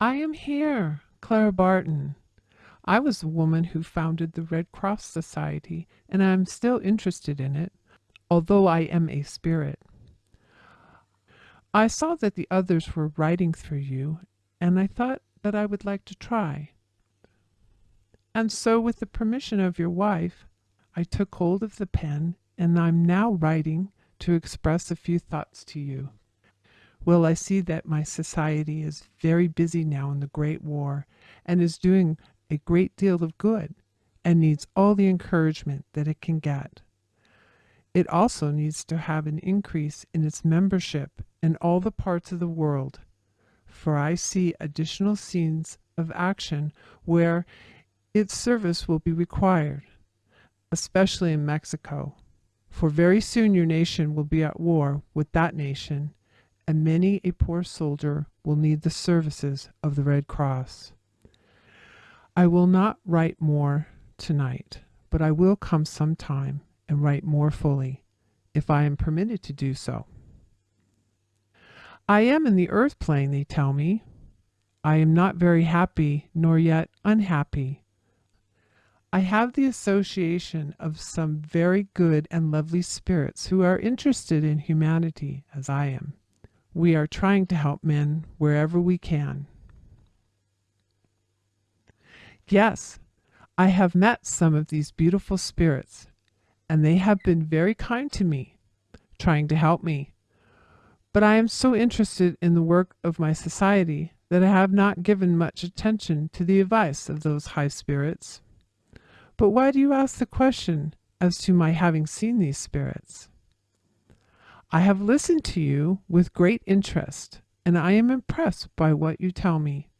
I am here, Clara Barton. I was the woman who founded the Red Cross Society, and I am still interested in it, although I am a spirit. I saw that the others were writing through you, and I thought that I would like to try. And so, with the permission of your wife, I took hold of the pen, and I'm now writing to express a few thoughts to you. Well, I see that my society is very busy now in the Great War and is doing a great deal of good and needs all the encouragement that it can get. It also needs to have an increase in its membership in all the parts of the world, for I see additional scenes of action where its service will be required, especially in Mexico, for very soon your nation will be at war with that nation, and many a poor soldier will need the services of the Red Cross. I will not write more tonight, but I will come some time and write more fully, if I am permitted to do so. I am in the earth plane, they tell me. I am not very happy, nor yet unhappy. I have the association of some very good and lovely spirits who are interested in humanity as I am. We are trying to help men wherever we can. Yes, I have met some of these beautiful spirits, and they have been very kind to me, trying to help me. But I am so interested in the work of my society that I have not given much attention to the advice of those high spirits. But why do you ask the question as to my having seen these spirits? I have listened to you with great interest, and I am impressed by what you tell me.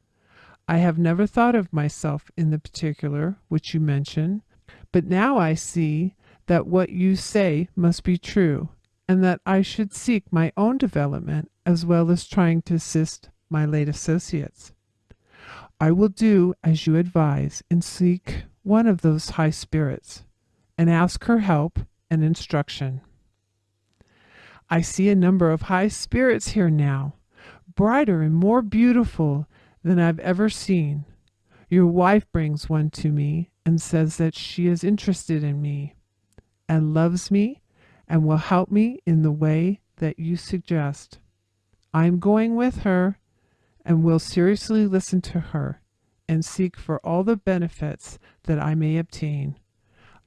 I have never thought of myself in the particular which you mention, but now I see that what you say must be true, and that I should seek my own development as well as trying to assist my late associates. I will do as you advise and seek one of those high spirits and ask her help and instruction. I see a number of high spirits here now, brighter and more beautiful than I've ever seen. Your wife brings one to me and says that she is interested in me and loves me and will help me in the way that you suggest. I am going with her and will seriously listen to her and seek for all the benefits that I may obtain.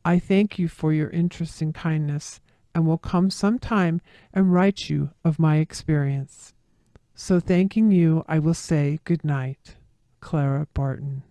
I thank you for your interest and kindness and will come some time and write you of my experience. So thanking you, I will say good night. Clara Barton.